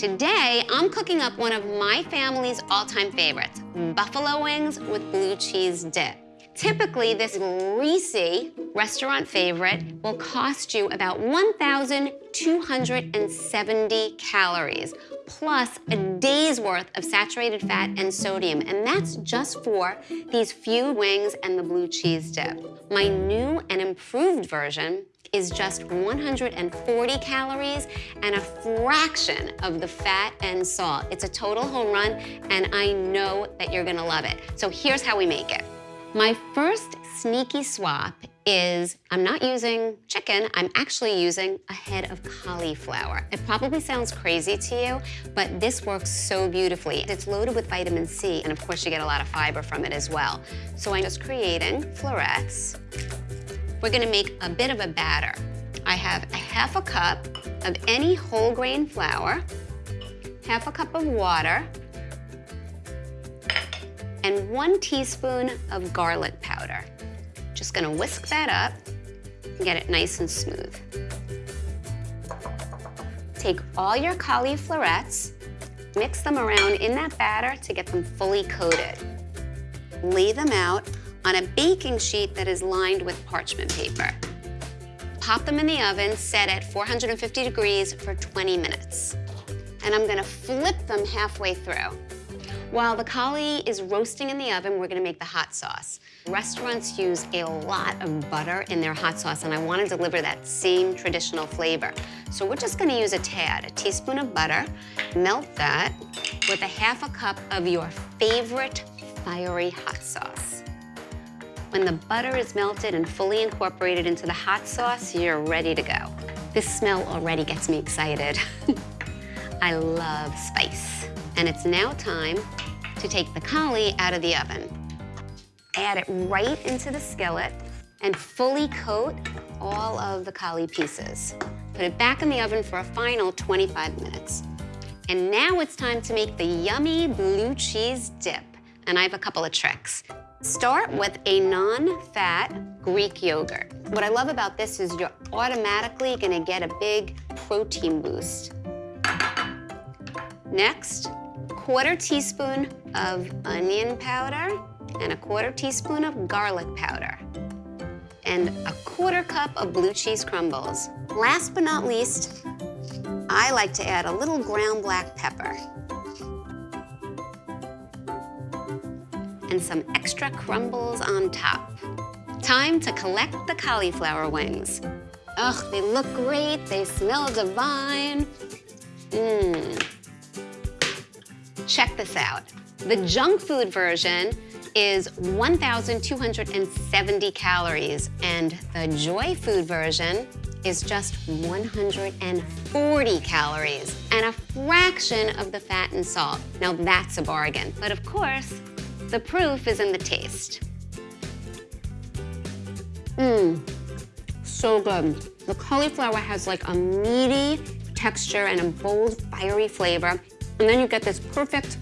Today, I'm cooking up one of my family's all-time favorites, buffalo wings with blue cheese dip. Typically, this greasy restaurant favorite will cost you about 1,270 calories, plus a day's worth of saturated fat and sodium, and that's just for these few wings and the blue cheese dip. My new and improved version is just 140 calories and a fraction of the fat and salt. It's a total home run, and I know that you're gonna love it. So here's how we make it. My first sneaky swap is I'm not using chicken, I'm actually using a head of cauliflower. It probably sounds crazy to you, but this works so beautifully. It's loaded with vitamin C, and of course you get a lot of fiber from it as well. So I'm just creating florets. We're gonna make a bit of a batter. I have a half a cup of any whole grain flour, half a cup of water, one teaspoon of garlic powder. Just gonna whisk that up and get it nice and smooth. Take all your cauliflorets, mix them around in that batter to get them fully coated. Lay them out on a baking sheet that is lined with parchment paper. Pop them in the oven, set at 450 degrees for 20 minutes. And I'm gonna flip them halfway through. While the cauli is roasting in the oven, we're gonna make the hot sauce. Restaurants use a lot of butter in their hot sauce, and I wanna deliver that same traditional flavor. So we're just gonna use a tad, a teaspoon of butter, melt that with a half a cup of your favorite fiery hot sauce. When the butter is melted and fully incorporated into the hot sauce, you're ready to go. This smell already gets me excited. I love spice. And it's now time to take the cauli out of the oven. Add it right into the skillet and fully coat all of the cauli pieces. Put it back in the oven for a final 25 minutes. And now it's time to make the yummy blue cheese dip. And I have a couple of tricks. Start with a non-fat Greek yogurt. What I love about this is you're automatically gonna get a big protein boost. Next, quarter teaspoon of onion powder and a quarter teaspoon of garlic powder and a quarter cup of blue cheese crumbles. Last but not least, I like to add a little ground black pepper and some extra crumbles on top. Time to collect the cauliflower wings. Ugh, they look great, they smell divine. Mmm. Check this out. The junk food version is 1,270 calories, and the joy food version is just 140 calories and a fraction of the fat and salt. Now that's a bargain. But of course, the proof is in the taste. Mmm, so good. The cauliflower has like a meaty texture and a bold, fiery flavor. And then you get this perfect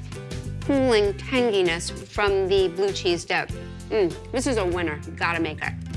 cooling tanginess from the blue cheese dip. Mmm, this is a winner. Gotta make it.